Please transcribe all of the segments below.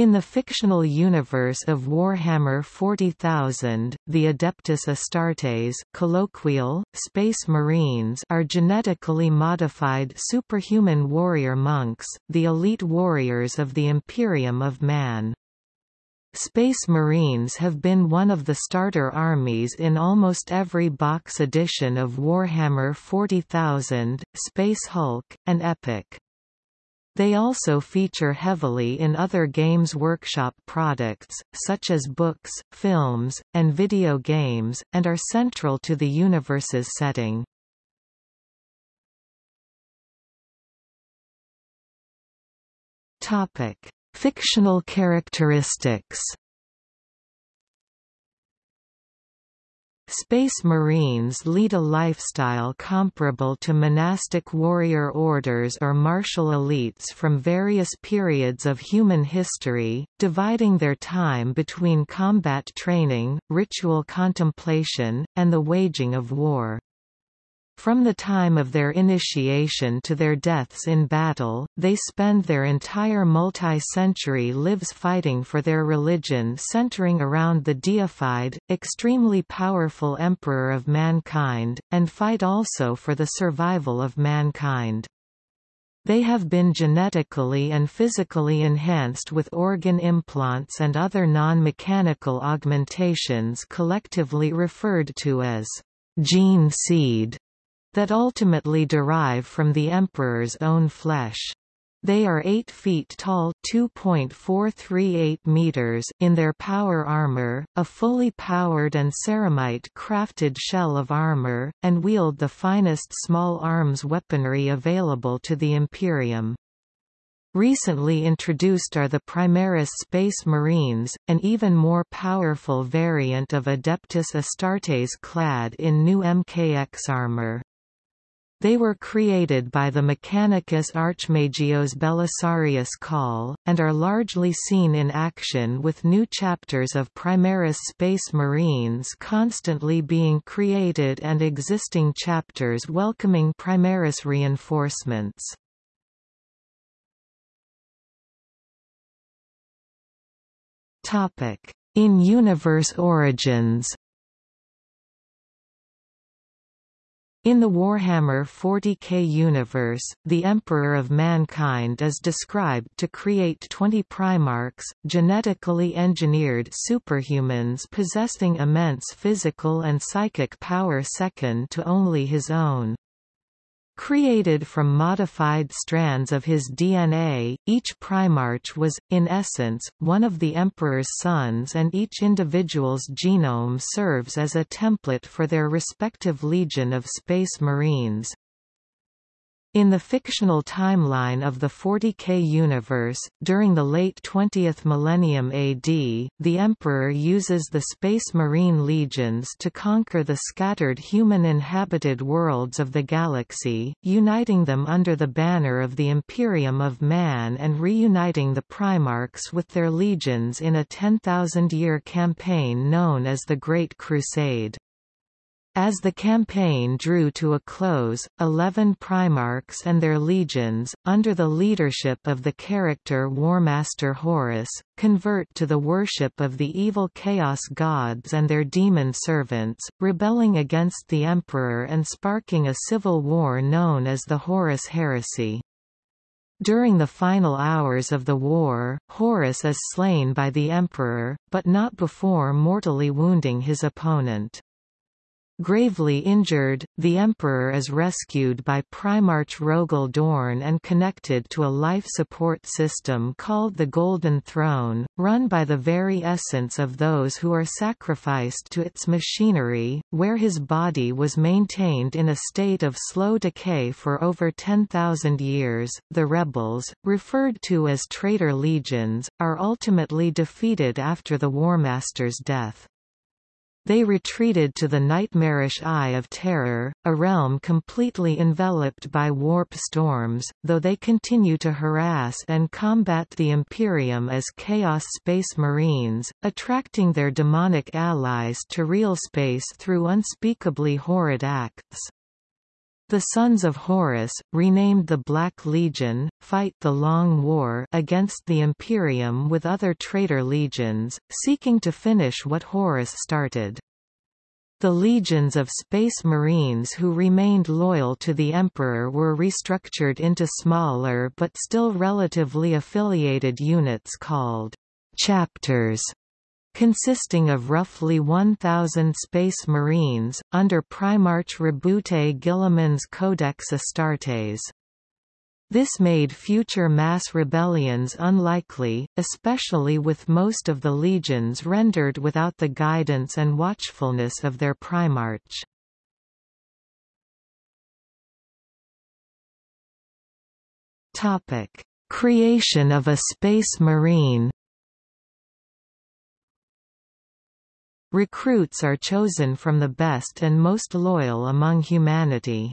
In the fictional universe of Warhammer 40,000, the Adeptus Astartes colloquial, Space Marines are genetically modified superhuman warrior monks, the elite warriors of the Imperium of Man. Space Marines have been one of the starter armies in almost every box edition of Warhammer 40,000, Space Hulk, and Epic. They also feature heavily in other Games Workshop products, such as books, films, and video games, and are central to the universe's setting. Fictional characteristics Space Marines lead a lifestyle comparable to monastic warrior orders or martial elites from various periods of human history, dividing their time between combat training, ritual contemplation, and the waging of war. From the time of their initiation to their deaths in battle, they spend their entire multi-century lives fighting for their religion centering around the deified, extremely powerful Emperor of mankind, and fight also for the survival of mankind. They have been genetically and physically enhanced with organ implants and other non-mechanical augmentations collectively referred to as gene seed that ultimately derive from the emperor's own flesh. They are 8 feet tall 2.438 meters in their power armor, a fully powered and ceramite-crafted shell of armor, and wield the finest small arms weaponry available to the Imperium. Recently introduced are the Primaris Space Marines, an even more powerful variant of Adeptus Astartes clad in new MKX armor. They were created by the Mechanicus Archmagos Belisarius Cawl, and are largely seen in action with new chapters of Primaris Space Marines constantly being created and existing chapters welcoming Primaris reinforcements. In-universe origins In the Warhammer 40k universe, the Emperor of Mankind is described to create 20 Primarchs, genetically engineered superhumans possessing immense physical and psychic power second to only his own. Created from modified strands of his DNA, each Primarch was, in essence, one of the Emperor's sons and each individual's genome serves as a template for their respective legion of Space Marines. In the fictional timeline of the 40K universe, during the late 20th millennium AD, the Emperor uses the Space Marine legions to conquer the scattered human-inhabited worlds of the galaxy, uniting them under the banner of the Imperium of Man and reuniting the Primarchs with their legions in a 10,000-year campaign known as the Great Crusade. As the campaign drew to a close, eleven Primarchs and their legions, under the leadership of the character Warmaster Horus, convert to the worship of the evil Chaos gods and their demon servants, rebelling against the Emperor and sparking a civil war known as the Horus Heresy. During the final hours of the war, Horus is slain by the Emperor, but not before mortally wounding his opponent. Gravely injured, the Emperor is rescued by Primarch Rogal Dorn and connected to a life support system called the Golden Throne, run by the very essence of those who are sacrificed to its machinery, where his body was maintained in a state of slow decay for over 10,000 years. The rebels, referred to as traitor legions, are ultimately defeated after the Warmaster's death. They retreated to the nightmarish Eye of Terror, a realm completely enveloped by warp storms, though they continue to harass and combat the Imperium as Chaos Space Marines, attracting their demonic allies to real space through unspeakably horrid acts. The sons of Horus, renamed the Black Legion, fight the Long War against the Imperium with other traitor legions, seeking to finish what Horus started. The legions of Space Marines who remained loyal to the Emperor were restructured into smaller but still relatively affiliated units called chapters consisting of roughly 1,000 Space Marines, under Primarch Roboute Guilliman's Codex Astartes. This made future mass rebellions unlikely, especially with most of the legions rendered without the guidance and watchfulness of their Primarch. Creation of a Space Marine Recruits are chosen from the best and most loyal among humanity.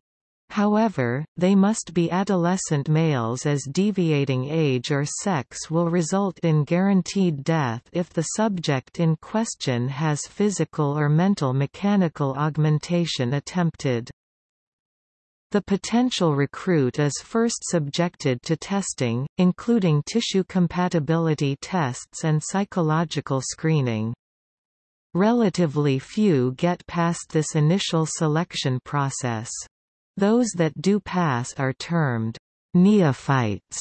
However, they must be adolescent males as deviating age or sex will result in guaranteed death if the subject in question has physical or mental mechanical augmentation attempted. The potential recruit is first subjected to testing, including tissue compatibility tests and psychological screening. Relatively few get past this initial selection process. Those that do pass are termed neophytes,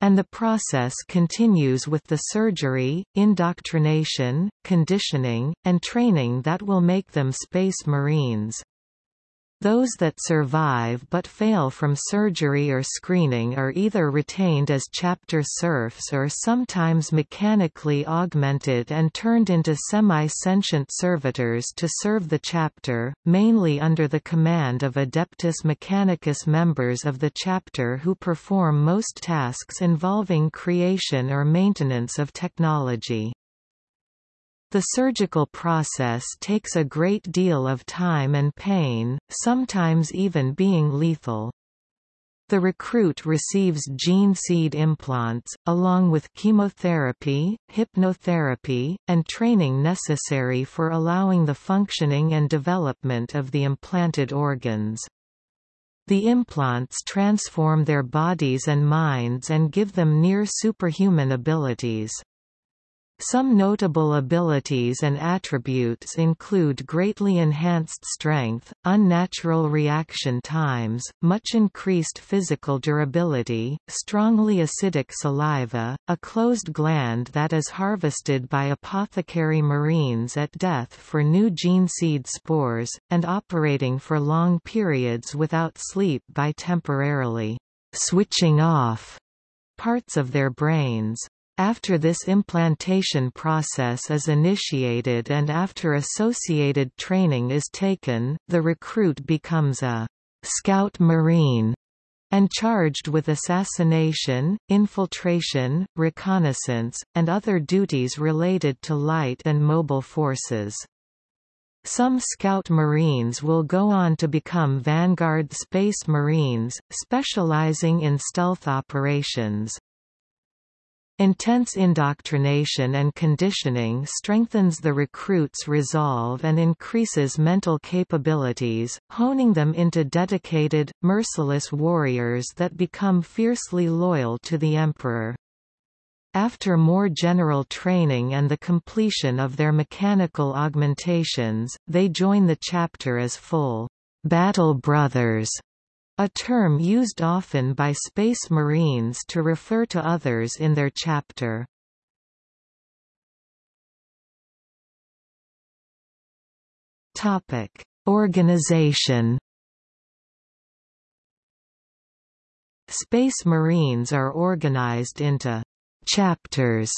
and the process continues with the surgery, indoctrination, conditioning, and training that will make them Space Marines. Those that survive but fail from surgery or screening are either retained as chapter serfs or sometimes mechanically augmented and turned into semi-sentient servitors to serve the chapter, mainly under the command of Adeptus Mechanicus members of the chapter who perform most tasks involving creation or maintenance of technology. The surgical process takes a great deal of time and pain, sometimes even being lethal. The recruit receives gene seed implants, along with chemotherapy, hypnotherapy, and training necessary for allowing the functioning and development of the implanted organs. The implants transform their bodies and minds and give them near superhuman abilities. Some notable abilities and attributes include greatly enhanced strength, unnatural reaction times, much increased physical durability, strongly acidic saliva, a closed gland that is harvested by apothecary marines at death for new gene seed spores, and operating for long periods without sleep by temporarily switching off parts of their brains. After this implantation process is initiated and after associated training is taken, the recruit becomes a «scout marine» and charged with assassination, infiltration, reconnaissance, and other duties related to light and mobile forces. Some Scout Marines will go on to become Vanguard Space Marines, specializing in stealth operations. Intense indoctrination and conditioning strengthens the recruit's resolve and increases mental capabilities, honing them into dedicated, merciless warriors that become fiercely loyal to the Emperor. After more general training and the completion of their mechanical augmentations, they join the chapter as full battle brothers a term used often by Space Marines to refer to others in their chapter. Topic: Organization. Space Marines are organized into chapters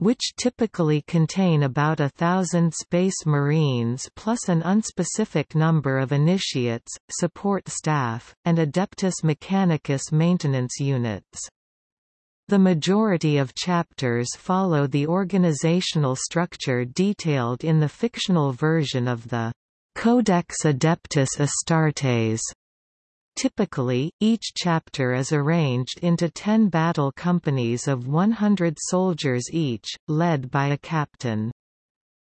which typically contain about a thousand Space Marines plus an unspecific number of initiates, support staff, and Adeptus Mechanicus maintenance units. The majority of chapters follow the organizational structure detailed in the fictional version of the Codex Adeptus Astartes Typically, each chapter is arranged into ten battle companies of 100 soldiers each, led by a captain.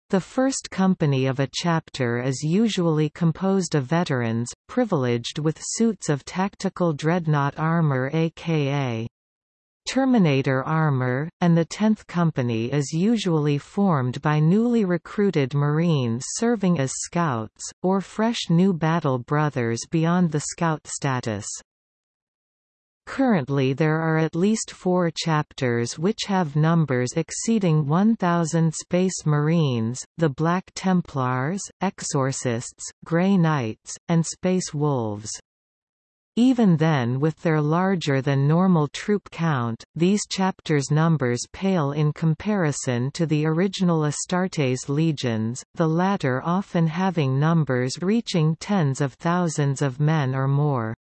The first company of a chapter is usually composed of veterans, privileged with suits of tactical dreadnought armor aka Terminator armor, and the 10th Company is usually formed by newly recruited Marines serving as scouts, or fresh new battle brothers beyond the scout status. Currently there are at least four chapters which have numbers exceeding 1,000 Space Marines, the Black Templars, Exorcists, Grey Knights, and Space Wolves. Even then with their larger than normal troop count, these chapters' numbers pale in comparison to the original Astartes legions, the latter often having numbers reaching tens of thousands of men or more.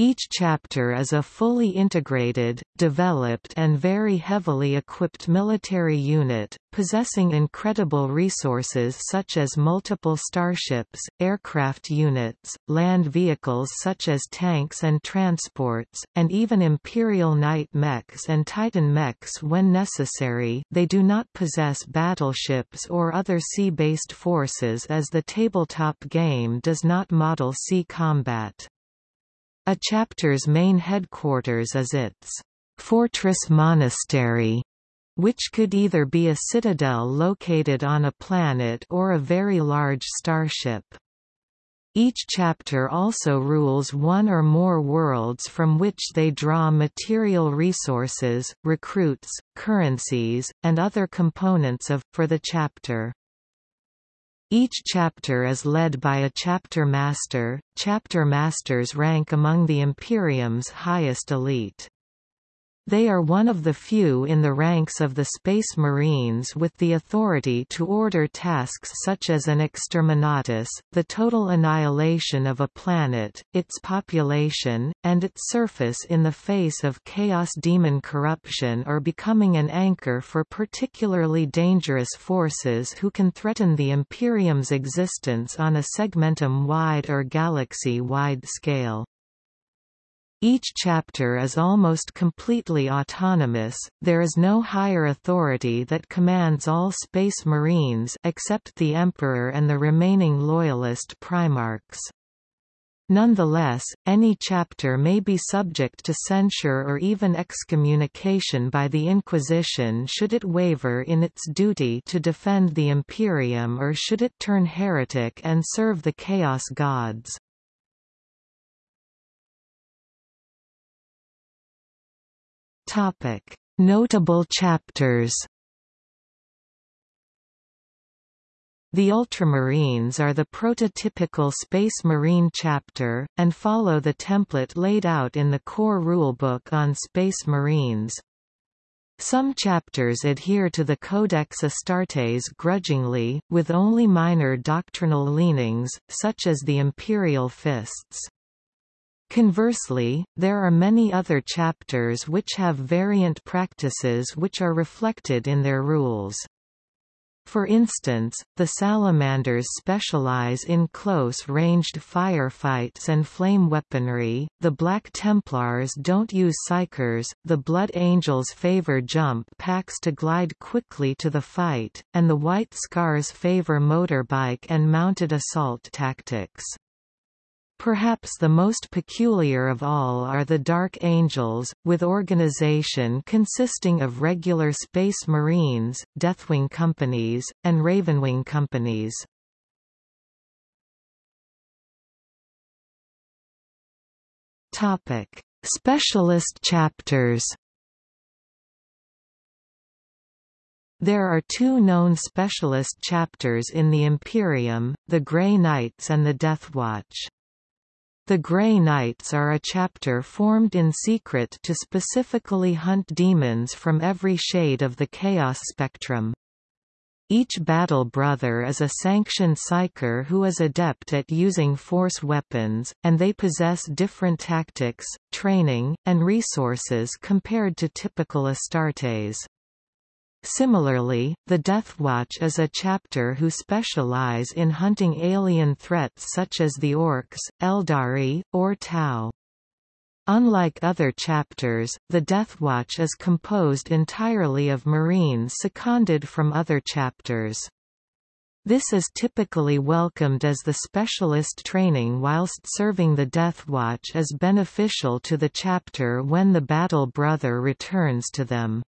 Each chapter is a fully integrated, developed and very heavily equipped military unit, possessing incredible resources such as multiple starships, aircraft units, land vehicles such as tanks and transports, and even Imperial Knight mechs and Titan mechs when necessary they do not possess battleships or other sea-based forces as the tabletop game does not model sea combat. A chapter's main headquarters is its fortress monastery, which could either be a citadel located on a planet or a very large starship. Each chapter also rules one or more worlds from which they draw material resources, recruits, currencies, and other components of, for the chapter. Each chapter is led by a chapter master. Chapter masters rank among the Imperium's highest elite. They are one of the few in the ranks of the Space Marines with the authority to order tasks such as an exterminatus, the total annihilation of a planet, its population, and its surface in the face of chaos demon corruption or becoming an anchor for particularly dangerous forces who can threaten the Imperium's existence on a segmentum-wide or galaxy-wide scale. Each chapter is almost completely autonomous, there is no higher authority that commands all Space Marines except the Emperor and the remaining Loyalist Primarchs. Nonetheless, any chapter may be subject to censure or even excommunication by the Inquisition should it waver in its duty to defend the Imperium or should it turn heretic and serve the Chaos Gods. Topic: Notable chapters. The Ultramarines are the prototypical Space Marine chapter, and follow the template laid out in the core rulebook on Space Marines. Some chapters adhere to the Codex Astartes grudgingly, with only minor doctrinal leanings, such as the Imperial Fists. Conversely, there are many other chapters which have variant practices which are reflected in their rules. For instance, the Salamanders specialize in close-ranged firefights and flame weaponry, the Black Templars don't use psykers, the Blood Angels favor jump packs to glide quickly to the fight, and the White Scars favor motorbike and mounted assault tactics. Perhaps the most peculiar of all are the Dark Angels, with organization consisting of regular Space Marines, Deathwing companies, and Ravenwing companies. Topic: Specialist chapters. There are two known specialist chapters in the Imperium, the Grey Knights and the Deathwatch. The Grey Knights are a chapter formed in secret to specifically hunt demons from every shade of the Chaos spectrum. Each Battle Brother is a sanctioned psyker who is adept at using force weapons, and they possess different tactics, training, and resources compared to typical Astartes. Similarly, the Deathwatch is a chapter who specialize in hunting alien threats such as the Orks, Eldari, or Tau. Unlike other chapters, the Deathwatch is composed entirely of Marines seconded from other chapters. This is typically welcomed as the specialist training whilst serving the Deathwatch is beneficial to the chapter when the Battle Brother returns to them.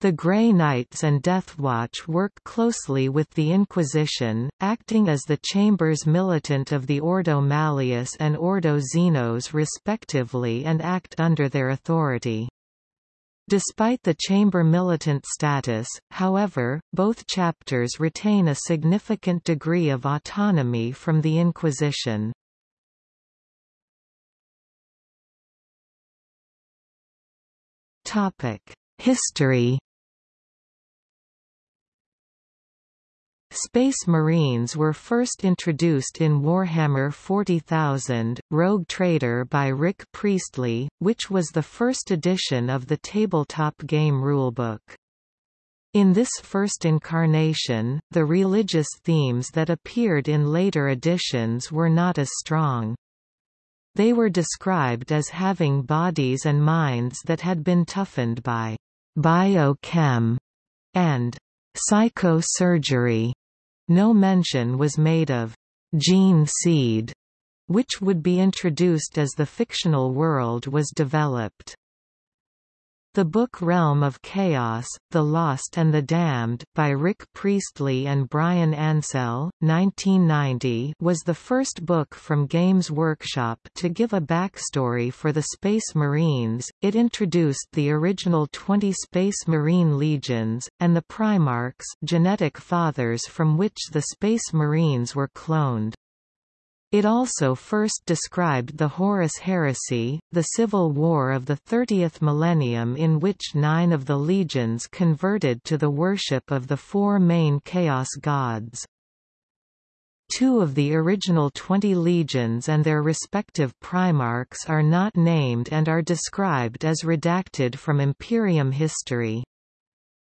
The Grey Knights and Deathwatch work closely with the Inquisition, acting as the Chambers militant of the Ordo Malleus and Ordo Xenos respectively and act under their authority. Despite the chamber militant status, however, both chapters retain a significant degree of autonomy from the Inquisition. History Space Marines were first introduced in Warhammer 40,000, Rogue Trader by Rick Priestley, which was the first edition of the tabletop game rulebook. In this first incarnation, the religious themes that appeared in later editions were not as strong. They were described as having bodies and minds that had been toughened by biochem and psychosurgery. No mention was made of gene seed, which would be introduced as the fictional world was developed. The book Realm of Chaos, The Lost and the Damned by Rick Priestley and Bryan Ansell, 1990 was the first book from Games Workshop to give a backstory for the Space Marines. It introduced the original 20 Space Marine legions, and the Primarchs genetic fathers from which the Space Marines were cloned. It also first described the Horus Heresy, the civil war of the 30th millennium in which nine of the legions converted to the worship of the four main Chaos gods. Two of the original twenty legions and their respective primarchs are not named and are described as redacted from Imperium history.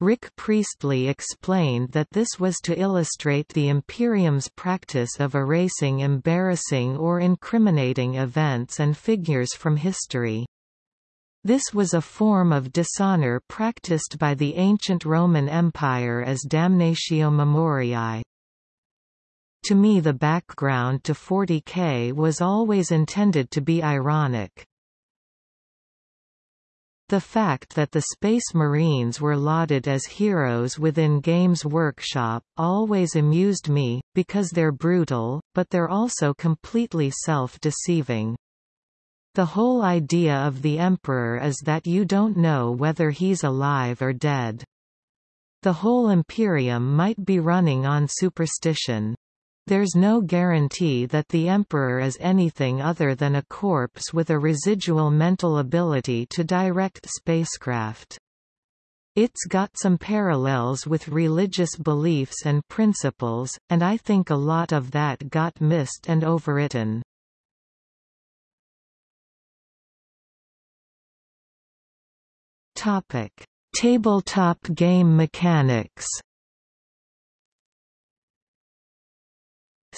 Rick Priestley explained that this was to illustrate the Imperium's practice of erasing embarrassing or incriminating events and figures from history. This was a form of dishonor practiced by the ancient Roman Empire as damnatio memoriae. To me the background to 40K was always intended to be ironic. The fact that the Space Marines were lauded as heroes within Games Workshop always amused me, because they're brutal, but they're also completely self-deceiving. The whole idea of the Emperor is that you don't know whether he's alive or dead. The whole Imperium might be running on superstition. There's no guarantee that the Emperor is anything other than a corpse with a residual mental ability to direct spacecraft. It's got some parallels with religious beliefs and principles, and I think a lot of that got missed and overwritten. Topic: Tabletop game mechanics.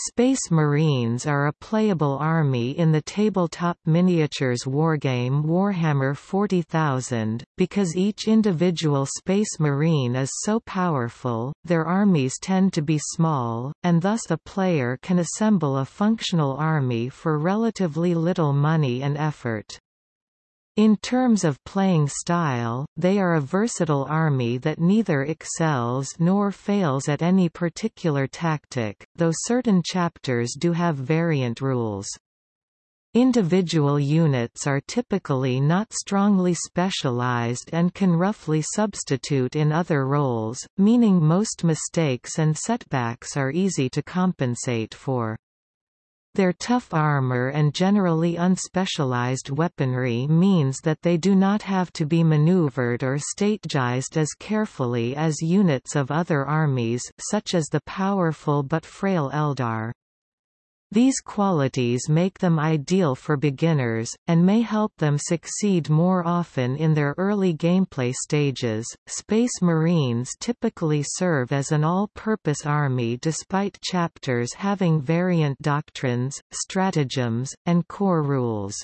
Space Marines are a playable army in the tabletop miniatures wargame Warhammer 40,000. Because each individual Space Marine is so powerful, their armies tend to be small, and thus a player can assemble a functional army for relatively little money and effort. In terms of playing style, they are a versatile army that neither excels nor fails at any particular tactic, though certain chapters do have variant rules. Individual units are typically not strongly specialized and can roughly substitute in other roles, meaning most mistakes and setbacks are easy to compensate for. Their tough armor and generally unspecialized weaponry means that they do not have to be maneuvered or strategized as carefully as units of other armies such as the powerful but frail Eldar. These qualities make them ideal for beginners, and may help them succeed more often in their early gameplay stages. Space Marines typically serve as an all purpose army despite chapters having variant doctrines, stratagems, and core rules.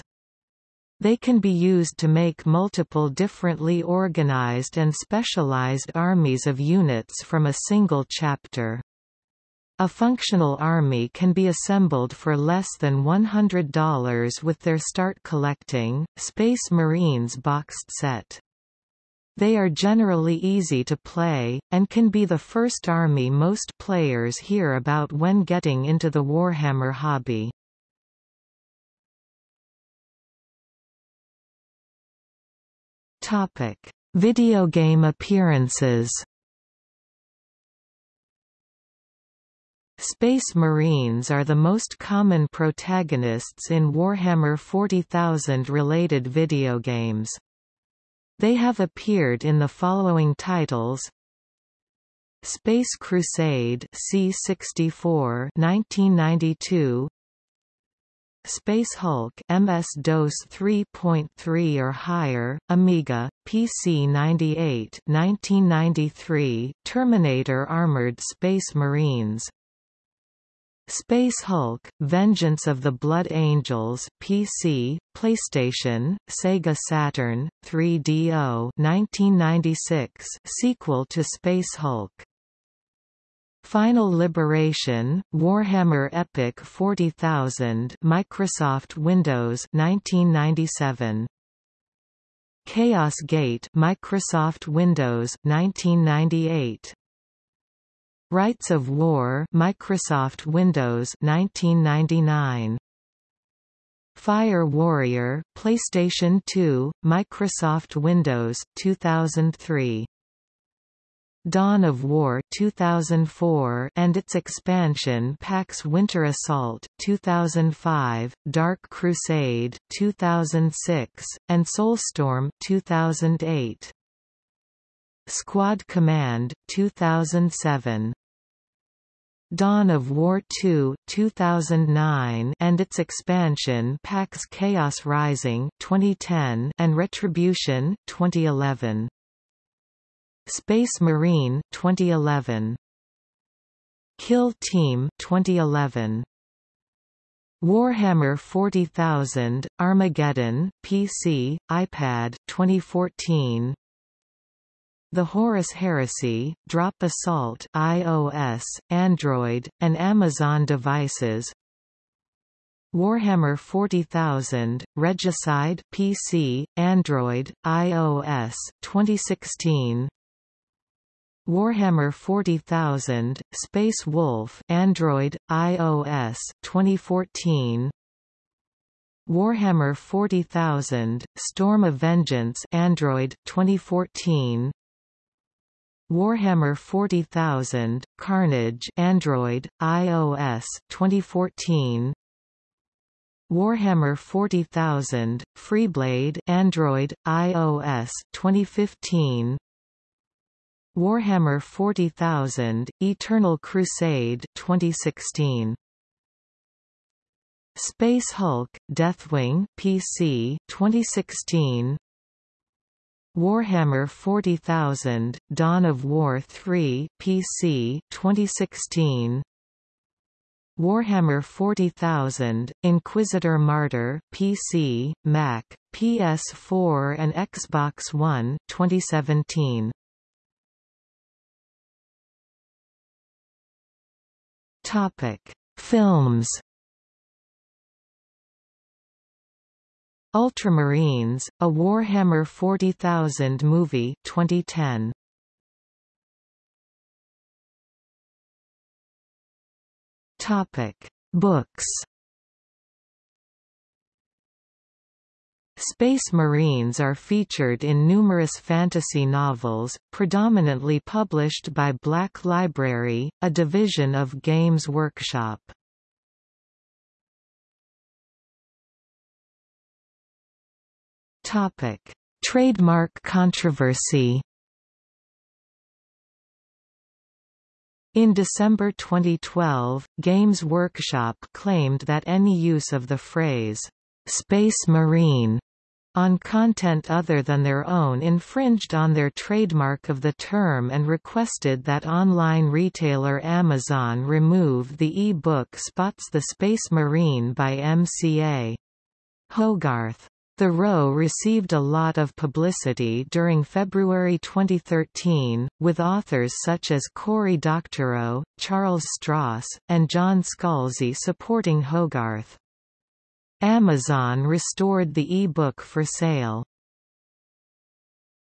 They can be used to make multiple differently organized and specialized armies of units from a single chapter. A functional army can be assembled for less than $100 with their Start Collecting, Space Marines boxed set. They are generally easy to play, and can be the first army most players hear about when getting into the Warhammer hobby. Topic: Video game appearances. Space Marines are the most common protagonists in Warhammer 40,000 related video games. They have appeared in the following titles. Space Crusade C64 1992 Space Hulk MS-DOS 3.3 or higher, Amiga, PC 98 1993, Terminator Armored Space Marines Space Hulk, Vengeance of the Blood Angels PC, PlayStation, Sega Saturn, 3DO 1996 sequel to Space Hulk. Final Liberation, Warhammer Epic 40000 Microsoft Windows 1997 Chaos Gate Microsoft Windows 1998 Rites of War Microsoft Windows 1999 Fire Warrior PlayStation 2 Microsoft Windows 2003 Dawn of War 2004 and its expansion packs Winter Assault 2005, Dark Crusade 2006, and Soulstorm 2008. Squad Command 2007. Dawn of War 2 2009 and its expansion packs Chaos Rising 2010 and Retribution 2011. Space Marine 2011 Kill Team 2011 Warhammer 40,000 Armageddon PC iPad 2014 The Horus Heresy Drop Assault iOS Android and Amazon devices. Warhammer 40,000, Regicide PC, Android, iOS, 2016 Warhammer 40,000, Space Wolf Android, iOS, 2014 Warhammer 40,000, Storm of Vengeance Android, 2014 Warhammer 40,000, Carnage Android, iOS, 2014 Warhammer 40,000, Freeblade Android, iOS, 2015 Warhammer 40,000, Eternal Crusade 2016. Space Hulk, Deathwing PC 2016. Warhammer 40,000, Dawn of War 3 PC 2016. Warhammer 40,000, Inquisitor Martyr PC, Mac, PS4 and Xbox One 2017. Topic: Films. Ultramarines, a Warhammer 40,000 movie 2010. Topic: Books. Space Marines are featured in numerous fantasy novels, predominantly published by Black Library, a division of Games Workshop. Topic: Trademark controversy. In December 2012, Games Workshop claimed that any use of the phrase, "'Space Marine' on content other than their own infringed on their trademark of the term and requested that online retailer Amazon remove the e-book Spots the Space Marine by MCA. Hogarth The row received a lot of publicity during February 2013, with authors such as Cory Doctorow, Charles Stross, and John Scalzi supporting Hogarth. Amazon restored the e-book for sale.